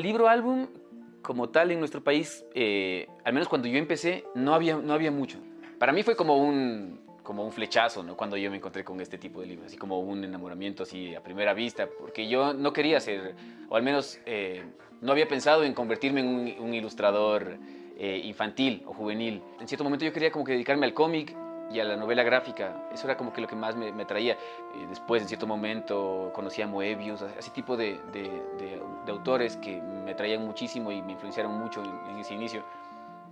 el libro álbum como tal en nuestro país, eh, al menos cuando yo empecé, no había, no había mucho. Para mí fue como un, como un flechazo, ¿no? Cuando yo me encontré con este tipo de libros, así como un enamoramiento así a primera vista, porque yo no quería ser, o al menos eh, no había pensado en convertirme en un, ilustrador eh, infantil o juvenil. En cierto momento yo quería como que dedicarme al cómic y a la novela gráfica. Eso era como que lo que más me, me atraía. después, en cierto momento, conocí a Moebius, así tipo de, de, de, autores que me atraían muchísimo y me influenciaron mucho en, ese inicio.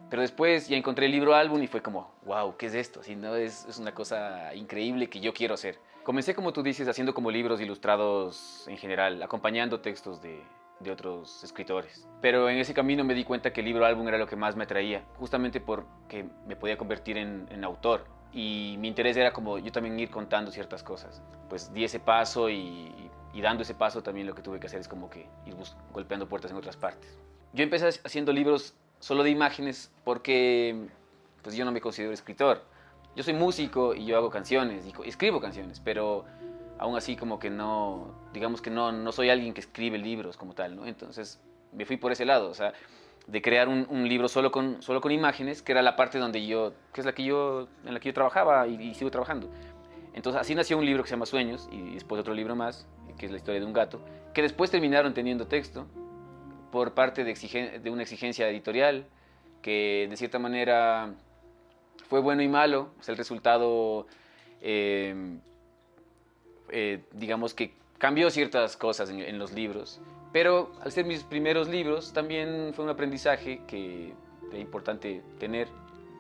Pero después ya encontré el libro álbum y fue como, wow, ¿qué es esto? Así, ¿no? es, es una cosa increíble que yo quiero hacer. Comencé, como tú dices, haciendo como libros ilustrados en general, acompañando textos de, de otros escritores. Pero en ese camino me di cuenta que el libro álbum era lo que más me atraía, justamente porque me podía convertir en, en autor y mi interés era como yo también ir contando ciertas cosas. Pues di ese paso y, dando ese paso también lo que tuve que hacer es como que ir golpeando puertas en otras partes. Yo empecé haciendo libros solo de imágenes porque pues yo no me considero escritor. Yo soy músico y yo hago canciones y escribo canciones, pero aún así como que no, digamos que no, no soy alguien que escribe libros como tal, ¿no? Entonces me fui por ese lado, o sea, de crear un, libro solo con, solo con imágenes, que era la parte donde yo, que es la que yo, en la que yo trabajaba y, sigo trabajando. Entonces así nació un libro que se llama Sueños y después otro libro más, que es la historia de un gato, que después terminaron teniendo texto por parte de, de una exigencia editorial, que de cierta manera fue bueno y malo, o sea, el resultado, eh, eh, digamos que cambió ciertas cosas en los libros, pero al ser mis primeros libros, también fue un aprendizaje que es importante tener.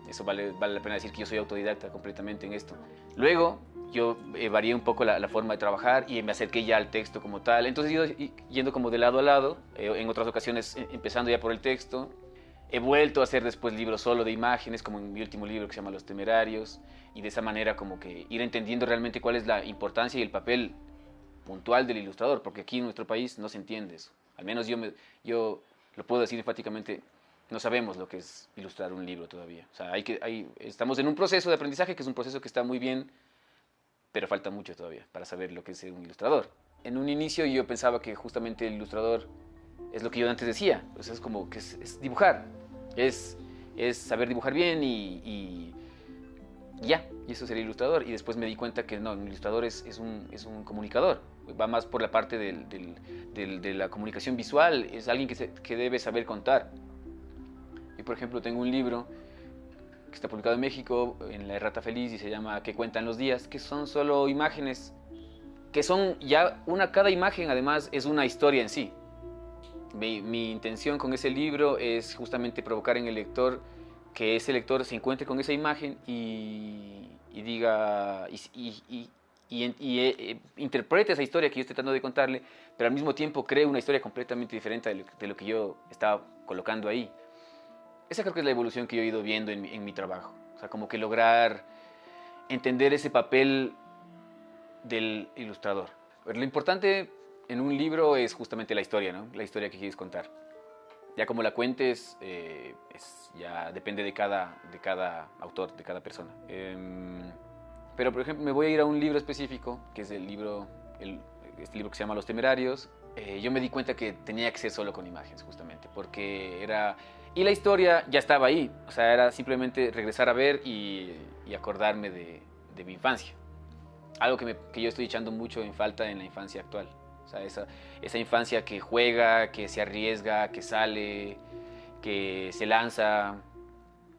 Eso vale, vale la pena decir que yo soy autodidacta completamente en esto. Luego, yo eh, varié un poco la, forma de trabajar y me acerqué ya al texto como tal. Entonces, ido yendo como de lado a lado, eh, en otras ocasiones eh, empezando ya por el texto. He vuelto a hacer después libros solo de imágenes, como en mi último libro que se llama Los Temerarios, y de esa manera como que ir entendiendo realmente cuál es la importancia y el papel puntual del ilustrador, porque aquí en nuestro país no se entiende eso. Al menos yo, me, yo lo puedo decir enfáticamente, no sabemos lo que es ilustrar un libro todavía. O sea, hay que, hay, estamos en un proceso de aprendizaje que es un proceso que está muy bien, pero falta mucho todavía para saber lo que es un ilustrador. En un inicio yo pensaba que justamente el ilustrador es lo que yo antes decía, pues es como que es, dibujar, es, es saber dibujar bien y ya, y eso sería ilustrador. Y después me di cuenta que no, un ilustrador es, es, un, es un, comunicador, va más por la parte del, del, de la comunicación visual, es alguien que, se, que debe saber contar. Y por ejemplo tengo un libro que está publicado en México, en La Errata Feliz, y se llama ¿Qué cuentan los días? Que son solo imágenes, que son ya una, cada imagen además es una historia en sí. Mi, mi intención con ese libro es justamente provocar en el lector que ese lector se encuentre con esa imagen y, diga y, eh, interprete esa historia que yo estoy tratando de contarle, pero al mismo tiempo cree una historia completamente diferente de lo, que yo estaba colocando ahí. Esa creo que es la evolución que yo he ido viendo en, en mi trabajo. O sea, como que lograr entender ese papel del ilustrador. Lo importante en un libro es justamente la historia, ¿no? La historia que quieres contar. Ya como la cuentes, eh, ya depende de cada, de cada autor, de cada persona. Em, pero, por ejemplo, me voy a ir a un libro específico, que es el libro, el, este libro que se llama Los Temerarios. Eh, yo me di cuenta que tenía que ser solo con imágenes, justamente, porque era... Y la historia ya estaba ahí, o sea, era simplemente regresar a ver y, acordarme de, mi infancia. Algo que, que yo estoy echando mucho en falta en la infancia actual. O sea, esa, esa infancia que juega, que se arriesga, que sale, que se lanza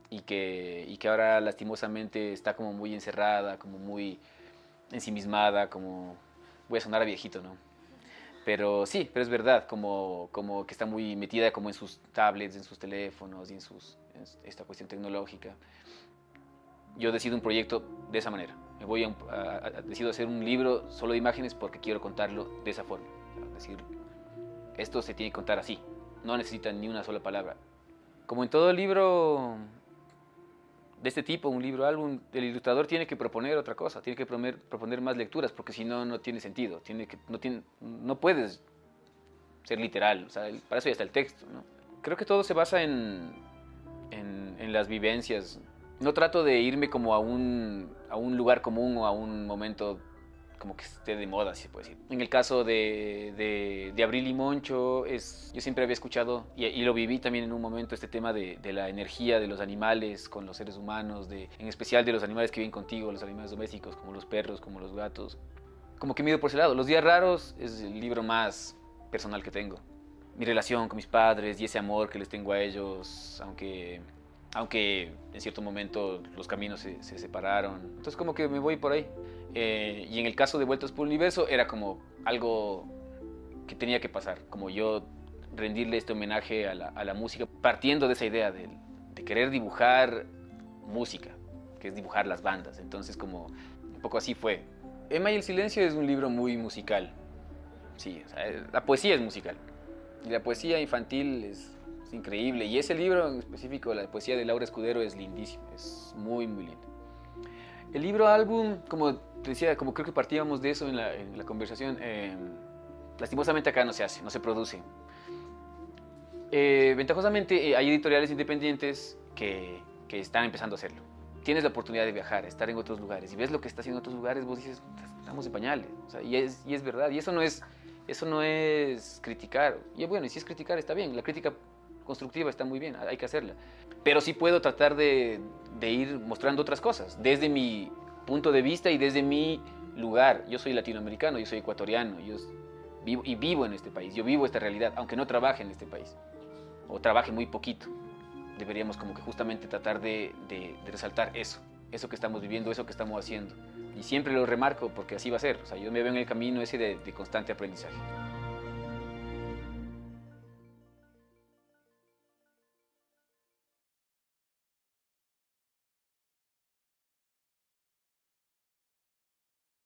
y que, y que ahora lastimosamente está como muy encerrada, como muy ensimismada, como... Voy a sonar a viejito, ¿no? Pero sí, pero es verdad, como, como que está muy metida como en sus tablets, en sus teléfonos y en, sus, en esta cuestión tecnológica. Yo decido un proyecto de esa manera me voy a, decido hacer un libro solo de imágenes porque quiero contarlo de esa forma. Es decir, esto se tiene que contar así, no necesita ni una sola palabra. Como en todo libro de este tipo, un libro álbum, el ilustrador tiene que proponer otra cosa, tiene que proponer, proponer más lecturas, porque si no, no tiene sentido, tiene que, no, tiene, no puedes ser literal, o sea, para eso ya está el texto. ¿no? Creo que todo se basa en, en, en las vivencias no trato de irme como a un, a un lugar común o a un momento como que esté de moda, si se puede decir. En el caso de, de, de Abril y Moncho, es, yo siempre había escuchado, y, y, lo viví también en un momento, este tema de, de, la energía de los animales con los seres humanos, de, en especial de los animales que viven contigo, los animales domésticos, como los perros, como los gatos. Como que me ido por ese lado. Los días raros es el libro más personal que tengo. Mi relación con mis padres y ese amor que les tengo a ellos, aunque aunque en cierto momento los caminos se, se separaron. Entonces como que me voy por ahí. Eh, y en el caso de Vueltas por el Universo era como algo que tenía que pasar, como yo rendirle este homenaje a la, a la música, partiendo de esa idea de, de, querer dibujar música, que es dibujar las bandas. Entonces como un poco así fue. Emma y el Silencio es un libro muy musical. Sí, o sea, la poesía es musical. Y la poesía infantil es es increíble. Y ese libro en específico, la poesía de Laura Escudero, es lindísimo, es muy, muy lindo. El libro álbum, como te decía, como creo que partíamos de eso en la, en la conversación, eh, lastimosamente acá no se hace, no se produce. Eh, ventajosamente eh, hay editoriales independientes que, que, están empezando a hacerlo. Tienes la oportunidad de viajar, estar en otros lugares y ves lo que está haciendo en otros lugares, vos dices, estamos en pañales. O sea, y, es, y es verdad, y eso no es, eso no es criticar. Y bueno, y si es criticar está bien, la crítica constructiva está muy bien, hay que hacerla. Pero sí puedo tratar de, de, ir mostrando otras cosas, desde mi punto de vista y desde mi lugar. Yo soy latinoamericano, yo soy ecuatoriano, yo vivo, y vivo en este país, yo vivo esta realidad, aunque no trabaje en este país, o trabaje muy poquito. Deberíamos como que justamente tratar de, de, resaltar eso, eso que estamos viviendo, eso que estamos haciendo. Y siempre lo remarco porque así va a ser. O sea, yo me veo en el camino ese de constante aprendizaje.